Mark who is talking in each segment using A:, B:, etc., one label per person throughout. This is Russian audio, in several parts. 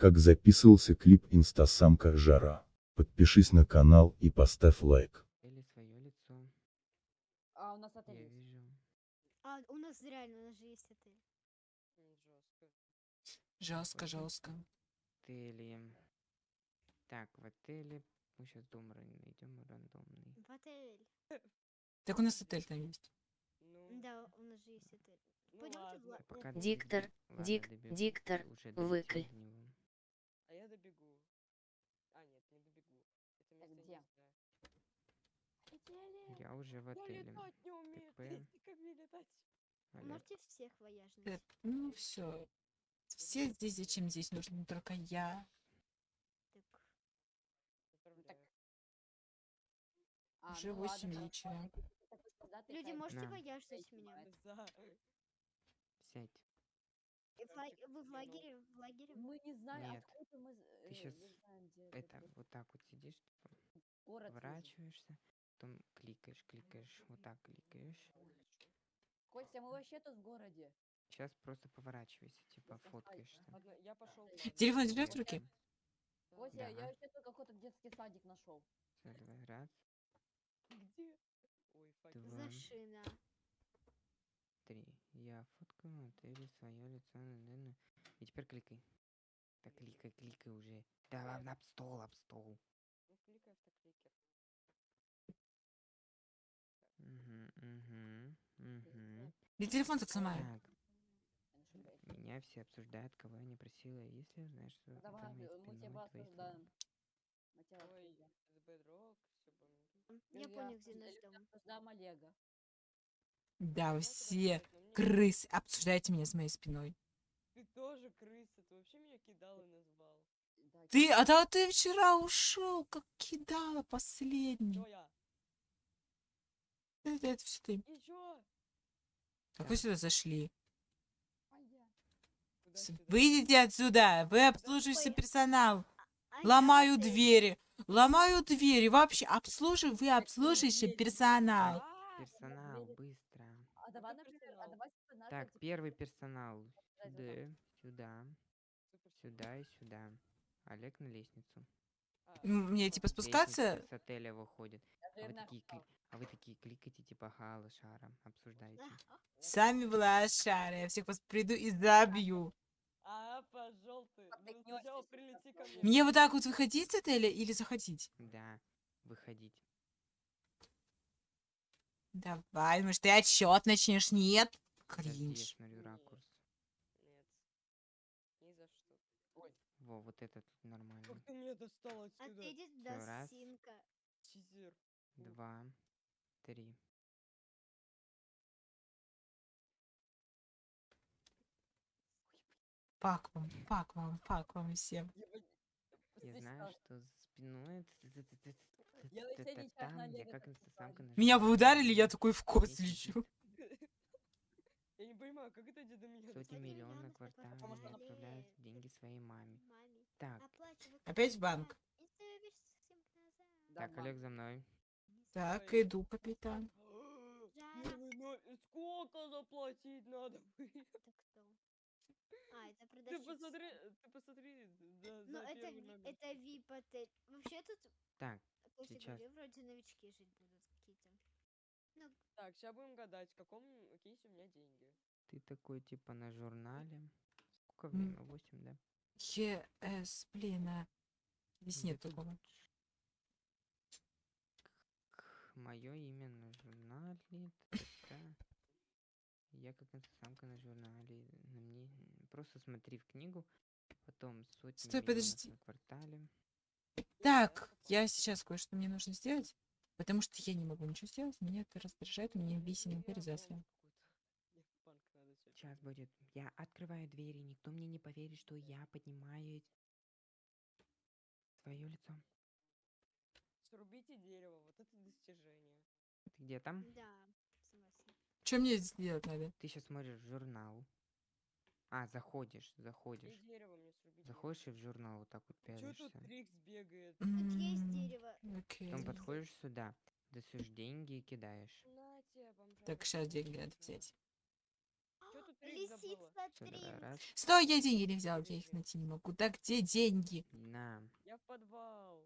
A: как записывался клип «Инстасамка Жара». Подпишись на канал и поставь лайк.
B: Или свое лицо.
C: А у нас
B: Я
C: отель есть.
B: вижу.
D: А, у нас реально, у нас же есть отель.
E: Жестко, жестко.
B: Отели. Так, в отеле. Мы сейчас дом найдем рандомный.
D: В отель.
E: Так у нас отель там есть.
D: Да, у нас же есть отель.
C: Ну
D: Пойдемте в
C: ладно.
D: ла-
B: Пока
F: Диктор, дик- диктор, выкль.
C: А я добегу. А, нет, не добегу. Это место
D: где?
C: не знаю.
B: Я уже в
C: Я
B: отеле.
C: летать не умею.
B: ТП.
C: Как мне летать?
B: Олег,
D: Можете всех вояжных?
E: Э, Ну все. Все здесь, зачем здесь нужно только я.
D: Так,
C: Поздравляю.
D: А,
E: Уже
D: ну
E: 8 вечера.
D: люди, можете
B: На.
D: вояжить меня?
C: За.
B: сядь.
D: И в ла- Вы в лагере? В лагере?
C: Мы не знаем,
B: Нет.
C: откуда мы...
B: Ты
C: э, не знаем, где
B: Это, вот так вот сидишь, типа,
C: город
B: поворачиваешься, потом кликаешь, кликаешь, вот так кликаешь.
C: Костя, мы вообще тут в городе.
B: Сейчас просто поворачивайся, типа,
C: Костя,
B: фоткаешься.
C: Ага, Я пошел.
E: Телефон держишь в руке?
C: Костя,
B: Да.
C: я вообще тут какой-то детский садик нашел.
B: Всё, давай, раз,
C: Где? Ой, фак.
B: два,
D: Зашина.
B: три. Я фоткаю отели свое лицо. на-на-на. И теперь кликай. Так кликай, кликай уже. Да ладно, об стол, об стол.
C: Ну, кликай автокликер.
B: Угу, угу, угу.
E: Я телефон так сломаю.
B: Меня все обсуждают, кого я не просила. Если знаешь, что
C: Ну, Давай,
B: моей
C: мы тебя осуждаем. Мы тебя
D: А
C: осуждаем.
D: Я понял, где наш дом.
C: Осуждаем Олега.
E: Да, вы все крысы обсуждаете меня с моей спиной.
G: Ты тоже крыса, ты вообще меня кидал и назвал.
E: Ты, а да ты вчера ушел, как кидала последний.
G: Чё я?
E: Это, это все ты. Как вы сюда зашли?
G: Сюда?
E: Выйдите отсюда, вы обслуживающий персонал.
D: А я
E: Ломаю двери, ломаю двери. Вообще обслуживаю, вы обслуживающий персонал.
C: А,
B: Персонал.
C: А давай, например, а давай надо,
B: Так,
C: типа,
B: первый персонал. Сюда, сюда, сюда и сюда. Олег на лестницу.
G: А,
E: Мне типа
B: Лестница
E: спускаться?
B: с отеля выходит. А вы, такие, кли- а вы такие кликайте, типа, ха, лошара, обсуждаете.
E: Сами в лошары. Я всех вас приду и забью.
G: А, пошел ты. Ну, прилети ко мне.
E: Мне вот так вот выходить с отеля или заходить?
B: Да, выходить.
E: Давай, может, ты отчет начнешь? Нет? Кринж.
B: ракурс. Во, вот этот нормально.
G: Как ты меня достал отсюда?
D: Отъедет
B: Всё, раз.
D: Досинка.
G: Чизер.
B: Два, три.
E: Фак вам, фак вам, фак вам всем.
B: Я знаю, что за спиной
E: Меня бы ударили, я такой в кос
B: Здесь
E: лечу.
G: Я не понимаю, как это до меня
B: Сотни миллионов
C: что
B: отправляют деньги своей маме. Так,
E: Опять банк?
D: Ты.
C: Да,
B: так. Олег за мной.
E: Так, иду, капитан.
G: Но- Сколько заплатить надо?
D: А, это
G: Ты
D: продавщица.
G: посмотри, ты посмотри
D: Ну,
G: за
D: это, это VIP отель. Вообще тут,
B: Так,
D: Костя
B: сейчас.
D: говорил, вроде новички жить будут какие-то. Ну,
G: Так, сейчас будем гадать, в каком кейсе у меня деньги.
B: ты такой, типа, на журнале. Сколько время? Восемь, да?
E: ЕС, блин, а. Здесь нет такого.
B: Мое имя на журнале. Я как инстасамка на журнале. На мне просто смотри в книгу. Потом сотни
E: Стой, подожди.
B: на квартале.
E: Так, я сейчас кое-что мне нужно сделать, потому что я не могу ничего сделать, меня это раздражает, мне бесит мобилизация.
G: Мне в банк надо сейчас.
B: Сейчас будет. Я открываю двери, никто мне не поверит, что я поднимаю свое лицо.
G: Срубите дерево, вот это достижение.
B: Ты где там?
D: да, согласен.
E: Что мне сделать надо?
B: Ты сейчас смотришь журнал. А, заходишь,
G: И
B: заходишь.
G: дерево мне срубить.
B: Заходишь и в журнал вот так вот
G: Че
B: пялишься.
G: тут Трикс бегает?
D: Тут есть дерево.
E: Окей.
B: Потом подходишь сюда, достаешь деньги и кидаешь.
G: На тебе, бомжара.
E: Так, сейчас деньги надо взять.
G: Чё тут
C: забыла.
D: Лисица три.
B: раз.
E: Стой, я деньги не взял, я их найти не могу. Да где деньги?
B: На.
C: Я в подвал.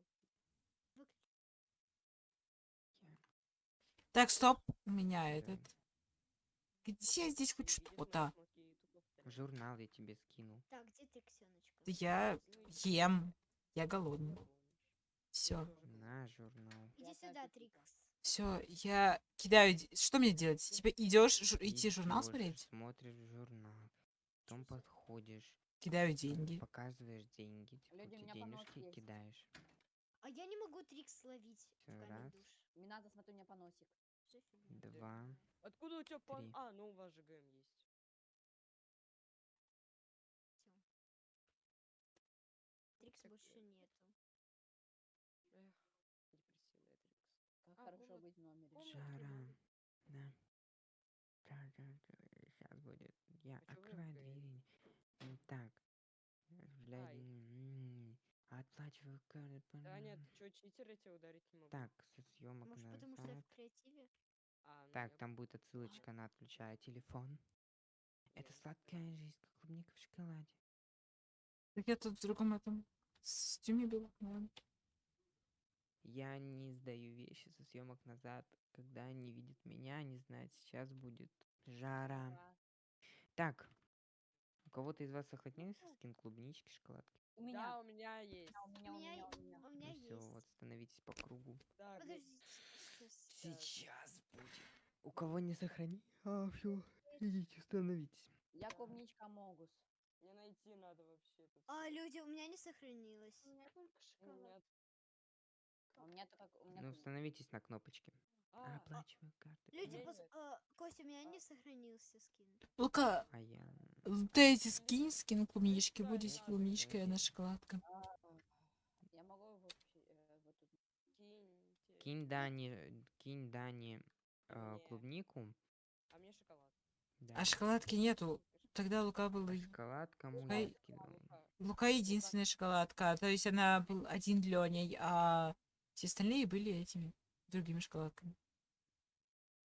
E: Так, стоп, у меня этот. Где здесь хоть что-то?
C: Смотри.
B: Журнал я тебе скинул.
D: Так, где ты, Ксеночка?
E: Я ем. Я голодный. Все,
B: На журнал.
D: Иди сюда, Трикс.
E: все, я кидаю. Что мне делать? Типа идешь жу- идти журнал смотреть?
B: Смотришь журнал. Потом подходишь,
E: Кидаю деньги.
B: показываешь деньги, типа,
F: Люди, меня
B: денежки
F: есть.
B: кидаешь.
D: А я не могу Трикс словить
B: раз.
F: Мне надо, смотрю, у меня поносик.
B: Два.
C: Откуда у тебя.
B: Три.
C: А, ну у вас же ГМ есть.
D: Трикс больше нету.
C: Эх, депрессивная Трикс.
F: Как
C: А,
F: хорошо
C: вот.
B: Жара. Да. Сейчас будет. Я
C: А
B: открываю двери. Так. Блядь, Оплачиваю карты.
C: Да нет, ты чё, читер, я тебя ударить не могу.
B: Так, со съемок
D: Может, потому что я
B: назад.
D: в креативе?
C: А, ну
B: Так,
C: я
B: там будет отсылочка на отключая телефон. Это
C: Нет,
B: сладкая жизнь, как клубника в шоколаде.
E: Так я тут в другом этом костюме был. наверно.
B: Я не сдаю вещи со съемок назад. Когда они видят меня, они знают, сейчас будет жара.
F: Да.
B: Так, у кого-то из вас сохранился скин клубнички, шоколадки?
F: У меня.
C: Да, у меня есть.
F: Да, у меня, у меня, у меня.
D: у меня
B: Ну все,
D: есть.
B: вот становитесь по кругу.
C: Да,
D: Подождите, сейчас.
B: Будет. У кого не сохрани... А, все, идите, становитесь.
F: Я клубничка Могус.
C: Мне найти надо вообще тут.
D: А, люди, у меня не сохранилось.
C: У меня только шоколад.
F: А у меня только... У меня
B: Ну,
F: клубничка.
B: становитесь на кнопочке.
C: А,
B: Оплачиваю карты.
D: Люди, пос...
C: нет.
D: а, Костя, у меня не сохранился скин.
E: Ну-ка,
B: А я...
E: дайте скин, скин клубнички.
C: Да,
E: Будете
C: да,
E: клубничка, и она шоколадка.
F: А, Я могу его э,
C: киньте.
B: Кинь Дани, кинь Дани э, клубнику.
C: А мне шоколад.
B: Да.
E: А шоколадки нету. Тогда Лука был...
B: А
E: Лука и-
B: скинул?
C: Лука.
E: Лука единственная шоколадка. То есть она был один Леней, а все остальные были этими другими шоколадками.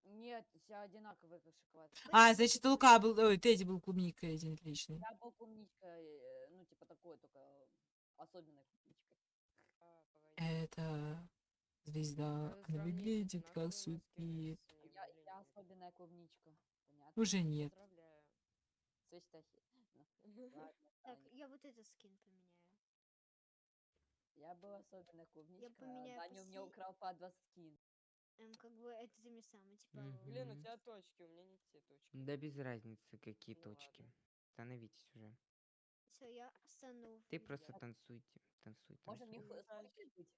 F: Нет, все одинаковые, как шоколад.
E: А, значит, Лука был... Ой, Тедди был клубникой один личный.
F: Я был клубничкой, э, ну, типа такой, только особенной клубничкой.
C: А.
E: Это звезда.
C: Надо
E: Она выглядит как супит.
F: Я, я особенная клубничка. Понятно?
E: Уже нет.
F: Ну,
D: Так, я вот этот скин поменяю.
F: Я был особенная клубничка.
D: поменяю
F: Даня у меня украл по два скин.
D: Эм, как бы это теми самыми, типа...
B: Мгм.
C: Блин, у тебя точки, у меня не те точки.
B: Да без разницы, какие
C: Ну
B: точки.
C: ладно.
B: Становитесь уже.
D: Все, я стану...
B: Ты просто танцуйте. Танцуй,
F: Можно мне
B: танцуй.
F: хочешь быть?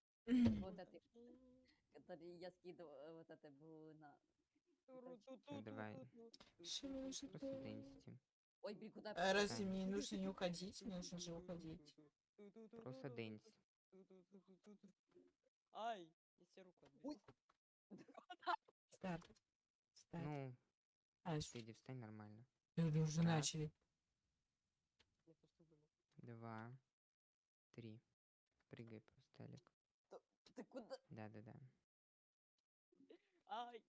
F: Вот этой, который я скидывал, э, вот это был на...
B: Давай. Просто дэнсти.
F: Ой, блин, куда я
E: А
F: пошла?
E: разве мне нужно не уходить? Мне нужно же уходить.
B: Просто дэнс.
C: Ай, я себе руку отбил.
E: Старт. Старт.
B: Ну,
E: А,
B: Федя, встань нормально.
E: люди уже
B: раз.
E: начали.
B: Два, три. Прыгай просто, Олег.
F: Ты куда?
B: Да-да-да.
C: Ай,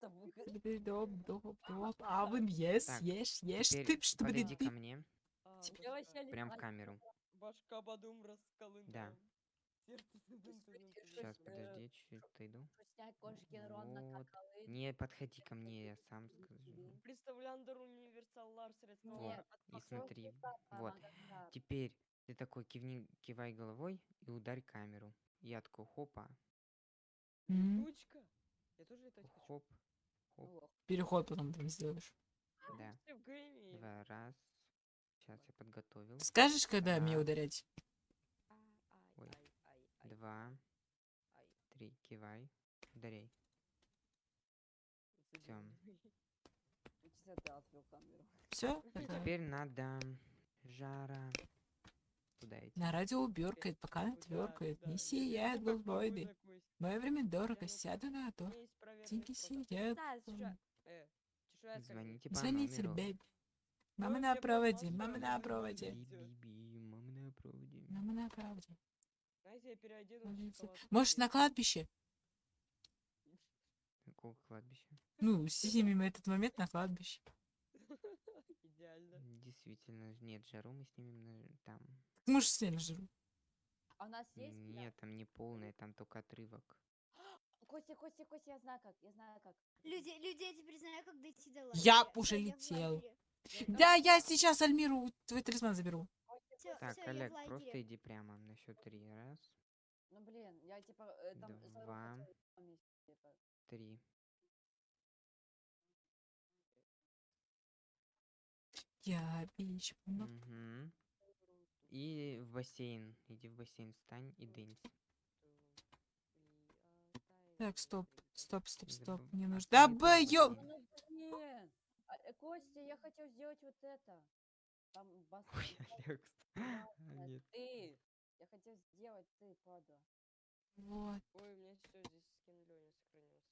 F: Там вы-
E: Доп, доп, доп. А вы ешь, ешь, ешь. Ты что
B: подойди ко мне.
C: а,
B: Прям в камеру.
C: Башка бадум расколым.
B: Да.
C: Сердце.
B: Сейчас, подожди, чуть-чуть отойду.
F: Кошки рон какалы.
B: Не подходи ко мне, я сам скажу.
C: Представляндер универсал лар средства.
B: Вот, и смотри,
F: А,
B: вот. Теперь ты такой кивни, кивай головой и ударь камеру. Я такой хопа,
E: М,
C: Тучка. Я тоже летать хочу.
B: хоп, хоп.
E: Переход потом там сделаешь.
B: да.
C: В гейме.
B: Два, раз. Сейчас я подготовил.
E: Скажешь, когда мне ударять?
C: А, ай,
B: Ой.
C: ай, ай, ай,
B: Два, три, кивай,
F: открыл камеру?
E: Все?
B: Теперь надо жара. Куда идти?
E: На радио уберкает, пока тверкает. Не сияет
C: Кость.
E: Мое время дорого, сяду на то. Деньги сияют.
C: Э.
B: Звоните по
E: Звоните, бэби. Мама на проводе, мама на проводе.
B: мама на проводе.
E: Мама на проводе. Может, на кладбище?
B: Какого кладбища?
E: Ну, снимем этот момент на кладбище.
G: Идеально.
B: Действительно, нет, жару мы снимем на- там.
E: Мы же сняли жиру.
F: А у нас есть?
B: Нет, там не полный, там только отрывок.
F: Костя, Костя, Костя, я знаю как, я знаю как.
D: Люди, люди, я теперь знаю, как дойти до
E: Я
D: лагеря.
E: уже
D: Всё, в
E: летел. Да, я сейчас Альмиру твой талисман заберу.
D: Всё,
B: Так,
D: всё, я в
B: Олег,
D: лагере.
B: просто иди прямо на счет три. Раз,
F: Ну блин, я типа э, там за
B: Два.
F: типа.
B: три.
E: Я бичманок.
B: Мгм. И в бассейн. Иди в бассейн, встань и дынсь.
E: Так, стоп, стоп, стоп, стоп.
B: Забыв-
E: Мне
B: а
E: нужно... Да
B: бассейн?
F: Ну блин! А, э, Костя, я хотел сделать вот это. Там бас...
B: Ой, Олег. А, Нет.
F: Ты! Я хотел сделать ты, падла.
E: Вот.
G: Ой, у меня все здесь скин Лёни сохранился.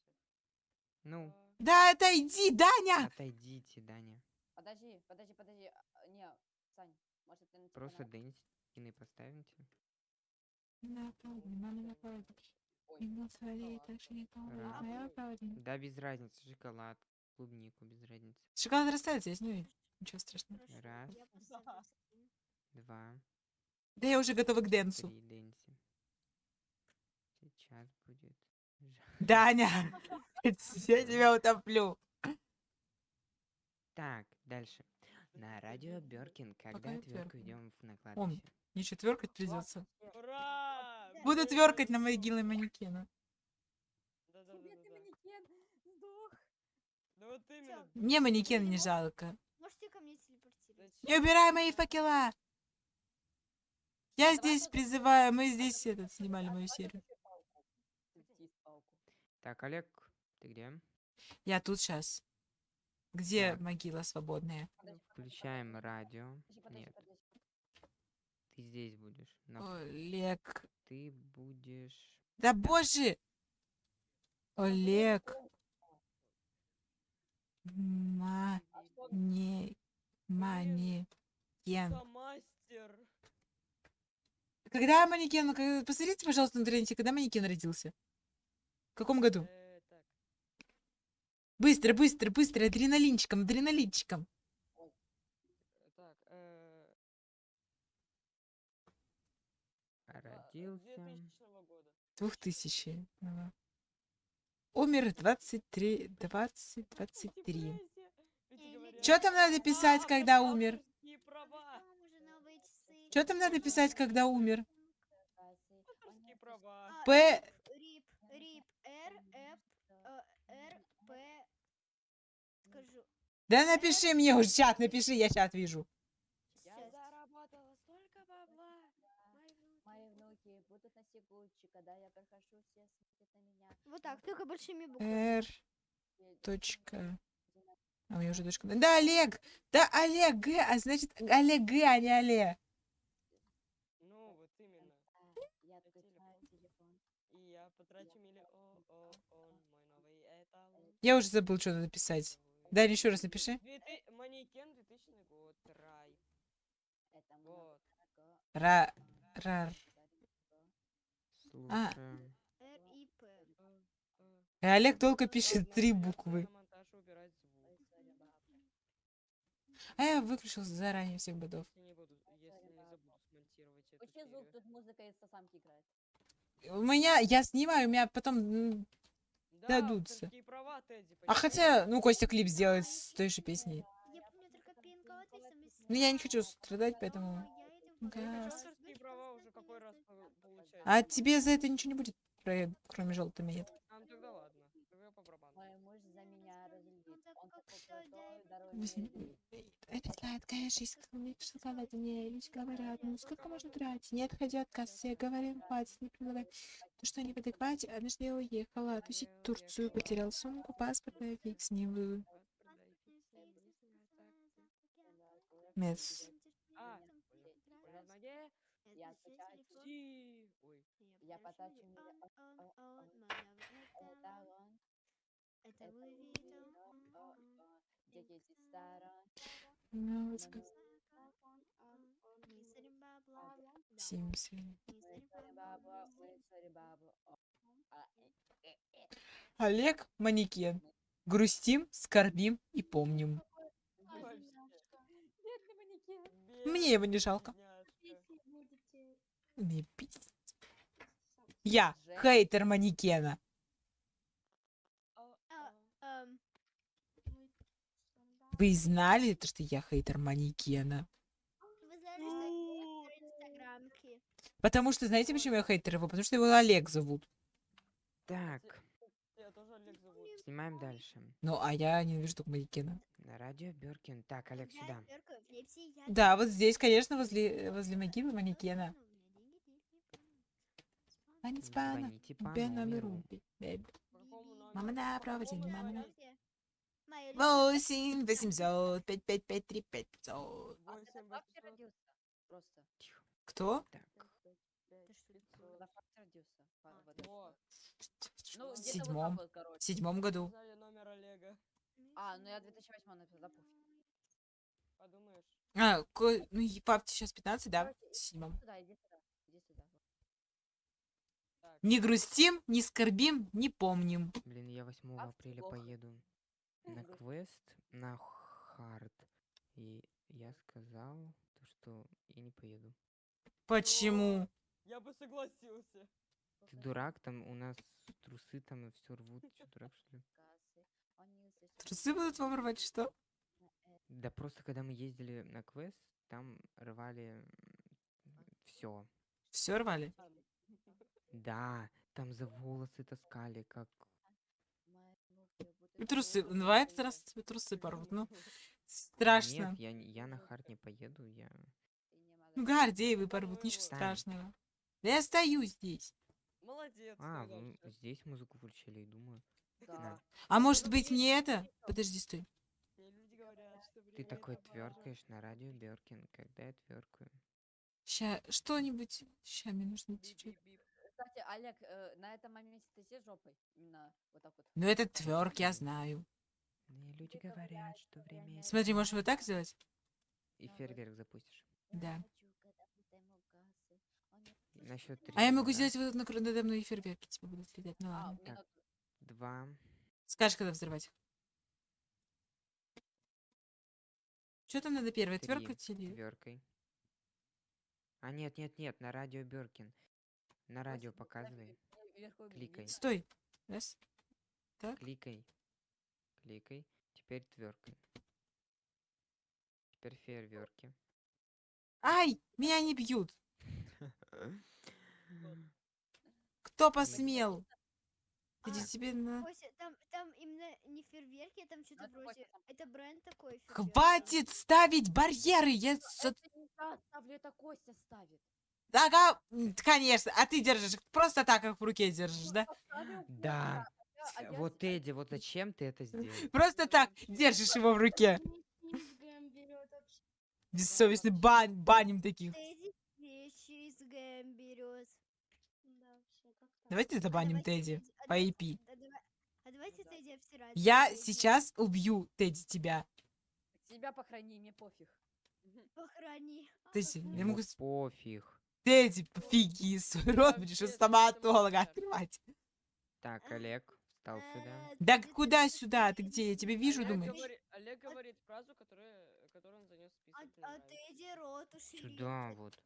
B: Ну,
G: А,
E: Да, отойди, Даня!
B: отойдите, Даня.
F: Подожди, подожди, подожди. а, Не, Сань, может ты на
B: Просто
F: на-
B: дынсь. Скины поставите.
E: На своей
B: Раз.
E: моя напади.
B: Да, без разницы. Шоколад, клубнику, без разницы.
E: Шоколад растает, я с ней. Ничего страшного.
D: Хорошо,
B: Раз. Два,
E: Да я уже готова к дэнсу.
B: три. Сейчас будет.
E: Даня! Я тебя утоплю.
B: Так, дальше. На радио Бёркин, когда
E: Бёркин?
B: идем на кладбище.
E: Мне еще тверкать придется.
G: Ура!
E: Буду тверкать на могиле манекена.
F: Сдох.
G: Да вот именно.
E: Мне манекен не жалко.
D: Можете ко мне телепортировать?
E: Не убирай мои факела! Я здесь призываю, мы здесь этот снимали мою серию.
B: Так, Олег, ты где?
E: Я тут сейчас. Где
B: Так.
E: могила свободная?
B: Включаем радио.
F: подожди, подожди,
B: Нет,
F: подожди.
B: ты здесь будешь. На-
E: Олег.
B: Ты будешь...
E: Да боже! Олег. Ма... Не... Манекен. Когда манекен... как- Посмотрите, пожалуйста, на интернете, когда манекен родился. В каком году?
G: Э.
E: Быстро, быстро, быстро, адреналинчиком, адреналинчиком.
G: э, э,
F: А,
B: Родился...
G: 2000 года.
E: Двухтысячи. Ага. Умер 23, 20, 23.
G: Нифига себе.
D: Э,
G: Эти говорят,
E: Что там надо писать,
G: «А,
E: когда умер? Что там надо писать, когда умер?
D: А,
E: П...
D: Э, р, п. Скажу.
E: Да напиши мне уже чат, напиши, я чат вижу.
G: Я заработала столько бабла. Мои внуки.
F: Будут носить Гуччи, когда я прохожу, все смотрят на меня.
D: Вот так, только большими буквами.
E: Р.
F: Теперь
E: Точка. А у меня уже точка. Да, Олег! Да, Олег Г, а значит Олег Г, а не Олег.
G: Ну, вот именно.
F: Я.
G: И я потрачу миллион, мой новый эталон.
E: Я уже забыл, что надо писать. Дарья, еще раз напиши.
G: Манекен 2000 год, рай.
F: Много.
E: Ра... Рар. А.
B: Слушаем.
D: Р, и, п.
G: Э, э.
E: И Олег только пишет три буквы.
G: на монтаж убирать звук.
E: А я выключил заранее всех бодов.
G: Если не буду, если не забуду смонтировать эту
F: Учи звук,
G: серию.
F: тут музыка из сосамки играет.
E: У меня, я снимаю, у меня потом...
G: Да,
E: дадутся.
G: права, Тедди,
E: А
G: понимаешь?
E: хотя, ну, Костя клип сделает с той же песней.
D: Я помню только пинкот, если
E: Ну, я не хочу страдать, поэтому...
G: Хочу
E: Газ. А тебе за это ничего не будет, про- кроме желтой монеты.
G: А, ну тогда ладно. Тогда по барабану.
F: Мой муж за меня разлюбит.
D: так
F: Он
D: как
F: такой
D: что
F: крутой,
D: дай
F: дорогой.
E: Возьми. Это сладкая жизнь, как в шоколаде, мне лишь говорят, ну сколько можно тратить? Не отходи от кассы, говорим, хватит, не предлагай. То, что не в адеквате, однажды я уехала, тусить в Турцию, потерял сумку, паспорт, на фиг с ним вы. Мец.
G: А, в ноге.
F: Я потачу миллион. Эталон.
D: Это
F: Это
D: вы
F: видео, о, о, Где 10 сторон.
E: Вот
F: Но
E: сколько. Сим.
F: О, а, э, э, э.
E: Олег Манекен. Грустим, скорбим и помним. Мне его не жалко. Я хейтер манекена.
G: А,
D: А,
G: а.
D: эм,
E: Вы знали, то, что я хейтер манекена?
D: Вы знали, что я хейтер инстаграмки?
E: Потому что, знаете, почему я хейтер его? Потому что его Олег зовут.
B: Так,
G: Я тоже Олег зовут.
B: снимаем дальше.
E: Ну, а я ненавижу только манекена.
B: На радио Бёркин. Так, Олег, сюда.
E: Да, вот здесь, конечно, возле, возле могилы манекена.
B: Звоните по
E: номеру. Мама на проводе, мама на... Восемь восемьсот пять пять пять три пять пятьсот.
F: А.
E: Кто?
G: А,
F: в
G: вот.
F: Ну,
E: седьмом. В седьмом году.
G: Олега.
F: А, ну я 2008 написал, да.
G: Подумаешь.
E: А, ко- ну, и папе сейчас 15, да? В седьмом. Не грустим, не скорбим, не помним.
B: блин, я 8
F: Ах ты
B: апреля поеду на квест на хард. И я сказал, то, что я не поеду.
E: Почему?
G: Я бы согласился.
B: Ты дурак, там у нас трусы там и все рвут. Че, дурак, что ли?
E: Трусы будут вам рвать, что?
B: Да просто когда мы ездили на квест, там рвали все.
E: Все рвали?
B: Да, там за волосы таскали, как...
E: И трусы.
F: голые.
E: Ну, а этот раз тебе трусы порвут. Ну, страшно.
B: Нет, я, не- я на хард не поеду, я...
E: Ну, Гордеевы порвут, ничего
B: Тань.
E: страшного. Да я стою здесь.
G: Молодец.
B: А,
G: ты,
B: вы здесь музыку включили, и думаю.
F: Да.
E: А может быть мне это? Подожди, стой.
B: Ты такой тверкаешь на радио Беркин, когда я тверкаю.
E: Ща, что-нибудь. Ща, мне нужно чуть-чуть.
F: Кстати, Олег, э, на этом моменте ты сидишь жопой? Именно вот так вот.
E: Ну, это тверк, я знаю.
B: Мне люди говорят, что время...
E: Смотри, можешь вот так сделать?
B: И фейерверк запустишь.
E: Да.
B: На счет три.
E: А я могу сделать вот на надо мной фейерверки, типа, будут летать. Ну
F: А,
E: ладно.
F: меня
B: Так. Два.
E: Скажешь, когда взрывать. Что там надо первое,
B: Три.
E: тверкать или...
B: Тверкой. А нет, нет, нет, на радио Беркин. На радио показывай. Кликай.
E: Стой. Раз. Так.
B: Кликай. Кликай. Теперь тверкой. Теперь фейерверки.
E: Ай, меня не бьют. Кто посмел? Иди
D: А,
E: тебе на...
D: Там, там именно не фейерверки, там что-то вроде... Это бренд такой. фейерверк.
E: Хватит ставить барьеры! Я... за-
F: Это не я ставлю, это Костя ставит.
E: Ага, конечно. А ты держишь просто так, как в руке держишь, да?
B: Да.
F: А я
B: Вот. Эдди, вот зачем ты это сделал?
E: Просто так держишь его в руке. Бессовестный бань, баним таких.
D: Тедди вещи из берет.
E: Давайте забаним Тедди по IP.
D: А, а.
E: Я сейчас убью Тедди тебя.
F: Себя похорони, мне пофиг.
D: Похорони.
E: Тедди, я
B: Ему
E: могу... с- Тедди, пофиги, свой рот будешь у стоматолога открывать.
B: Так, Олег, встал сюда.
D: Э,
E: Да куда сюда? Ты где? Я тебя вижу, думаешь?
G: Олег говорит фразу, которую, которую он занес в список.
D: Тедди рот ушли.
B: Сюда вот.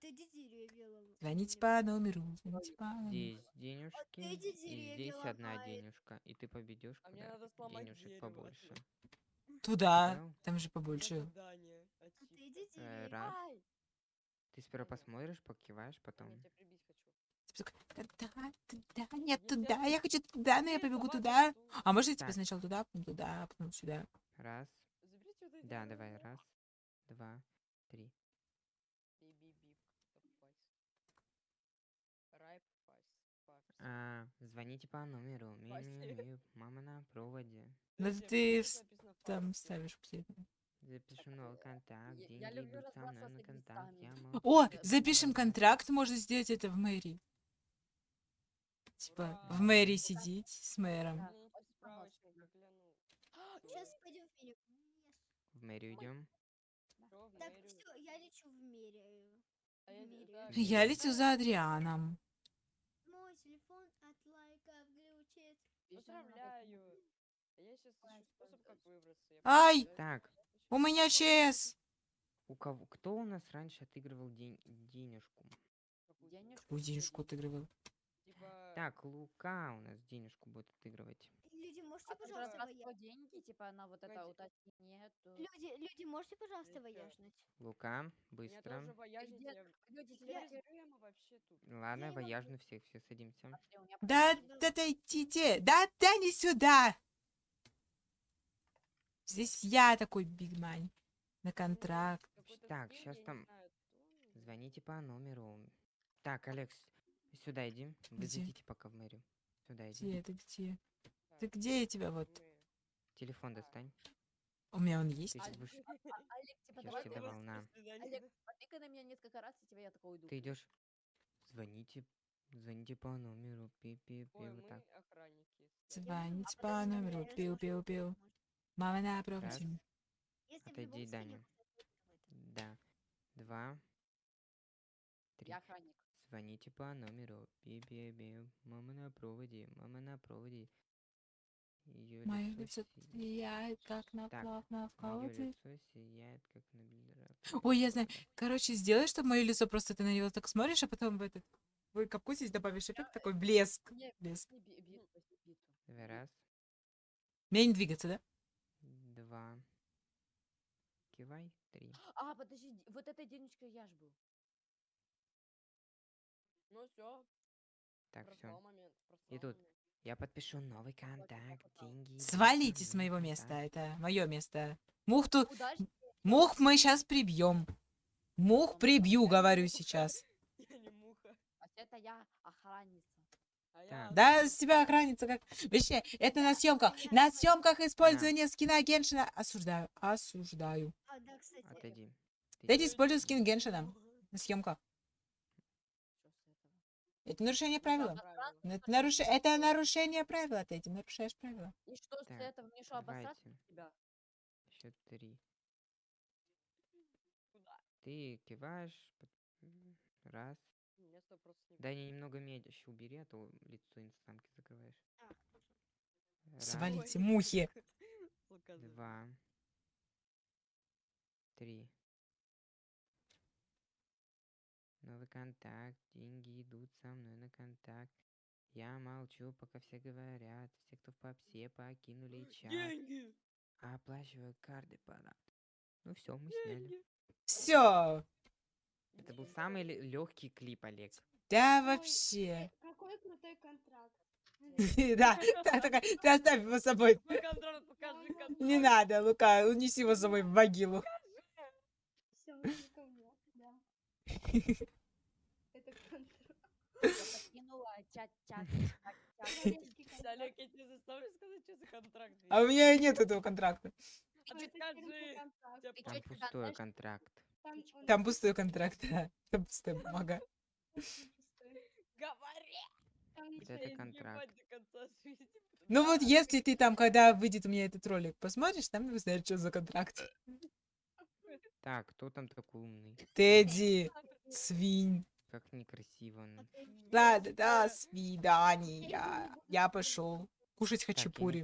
D: Тедди деревья.
E: Звоните по номеру, звоните по номеру.
B: Здесь денежки, и здесь одна денежка. И ты победешь,
G: А мне
B: когда денежек побольше.
E: Туда, там же побольше.
D: А.
B: Э,
D: деревья.
B: раз. Ты сперва посмотришь, покиваешь,
G: Я
B: потом.
G: тебя прибить хочу.
E: Типа такой, Туда, туда, нет, туда,
G: я-
E: я хочу туда, но я побегу туда. А может, я типа сначала туда, потом туда, потом сюда.
B: Раз. Да, давай. Раз, два, три. А, звоните по номеру.
G: Спасибо.
B: Ми-ми-ми, Мама на проводе.
E: Ну
G: а
E: ты Там ставишь последнее.
B: Запишу новый контакт.
F: Я-
B: Деньги
F: я люблю
B: идут со мной
F: разбрасываться
B: на контакт. Я
E: О, запишем контракт, можно сделать это в мэрии. Типа в мэрии сидеть с мэром.
D: Сейчас пойдем в мире.
B: В мэрию идем.
D: Так,
G: мэрию?
D: все, я лечу в мире.
G: А я
E: Я летю за Адрианом.
D: Мой телефон от лайков глючит.
G: Поздравляю. А Я сейчас способ, как выбраться. Я
E: Ай!
B: Так,
E: У меня ЧС!
B: У кого? Кто у нас раньше отыгрывал день, денежку?
F: Денежку
E: Какую денежку отыгрывал?
C: Типа...
B: Так, Лука у нас денежку будет отыгрывать.
D: Люди, можете,
F: А
D: пожалуйста, воя...
F: деньги, типа на вот это уточнение. то-
D: Люди, люди, можете, пожалуйста, вояжнуть?
B: Лука, быстро.
C: тоже вояжить,
F: Где-
C: я...
F: Люди,
C: Я вообще тут.
B: Ладно,
D: Я
B: вояжно всех, все садимся.
F: «Смотри, у меня
E: Да,
D: Да.
E: да, дойдите, да, да, не сюда. Здесь я такой бигмань на контракт.
C: Какой-то
B: Так,
C: не
B: там. Звоните по номеру. Так, Алекс, сюда иди. Вы
E: Где?
B: зайдите пока в мэрию. Сюда иди.
E: Где это, где? Ты где я тебя вот?
B: Телефон достань.
E: У меня он есть?
B: Ты
F: А,
B: сейчас будешь...
F: а, а, Олег, типа, давай
B: тебе
F: ты-
B: давал, на.
C: До свидания.
F: Олег, потыкай на меня несколько раз, и тебя я такой уйду.
B: Ты идешь. Звоните. Звоните по номеру. Пи-пи-пи. Вот так.
E: Звоните
F: А
E: по номеру,
D: я
E: Мама на
B: Раз.
D: Если
B: Отойди, Даня. Да. Два. Три.
F: Я охранник.
B: Звоните по номеру. Пи-пи-пи. Мама на проводе. Мама на проводе. Ее
E: Мое
B: лицо
E: лицо
B: си-
E: сияет, как на
B: Так,
E: плавно в колоде.
B: лицо сияет, как на.
E: Ой, я знаю. Короче, сделай, чтобы мое лицо просто ты на него так смотришь, а потом в этот... Вы капкусь добавишь эффект такой блеск. Блеск.
F: биту.
B: Давай раз.
E: Мне не двигаться, да?
B: Два. Кивай. Три.
F: А, подожди, вот этой денежкой я ж был.
C: Ну все,
B: Так, все. И тут
C: момент.
B: Я подпишу новый контакт. Деньги.
E: Свалите с моего места, это мое место. Мух тут... Мух мы сейчас прибьем. Мух прибью, говорю сейчас.
C: Я не муха.
F: А это я охранница.
C: А.
E: Да, с тебя охранница как... Вообще, это на съемках. На съемках использование скина Геншина. Осуждаю, осуждаю.
D: А, да, кстати.
B: Отойди. Идёшь?
E: использую скин Геншина на съемках. Это нарушение правила. Это, наруш... это нарушение правила, ты этим нарушаешь правила.
F: И что с этого? Мне что, обосраться тебя?
B: Счет три. Ты киваешь. Раз.
C: Место просто не
B: Да не немного еще убери, а то лицо инстамки закрываешь.
D: А.
B: Раз,
E: Свалите, мухи.
C: Показывай.
B: два, три. Новый контакт. Деньги идут со мной на контакт. Я молчу, пока все говорят. Все, кто в попсе, покинули чат.
C: Деньги!
B: Оплачиваю карты парад. Ну все, мы сняли.
C: Деньги!
E: Все.
B: Это был самый легкий клип, Олег.
E: Да, вообще.
D: Какой крутой контракт.
E: Да, так, такая, ты оставь его с собой. Не надо, Лука, унеси его с собой в могилу.
D: Это контракт.
E: А у меня и нет этого контракта.
B: Там пустой контракт.
D: Там
E: пустой контракт, да. Там пустая бумага.
C: Говори!
B: Это контракт.
E: Ну вот если ты там, когда выйдет у меня этот ролик, посмотришь, там узнаешь, что за контракт.
B: Так, кто там такой умный?
E: Тедди, свинь.
B: Как некрасиво. он.
E: Ладно, до свидания. Я пошел кушать
B: не
E: хачапури.